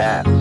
that.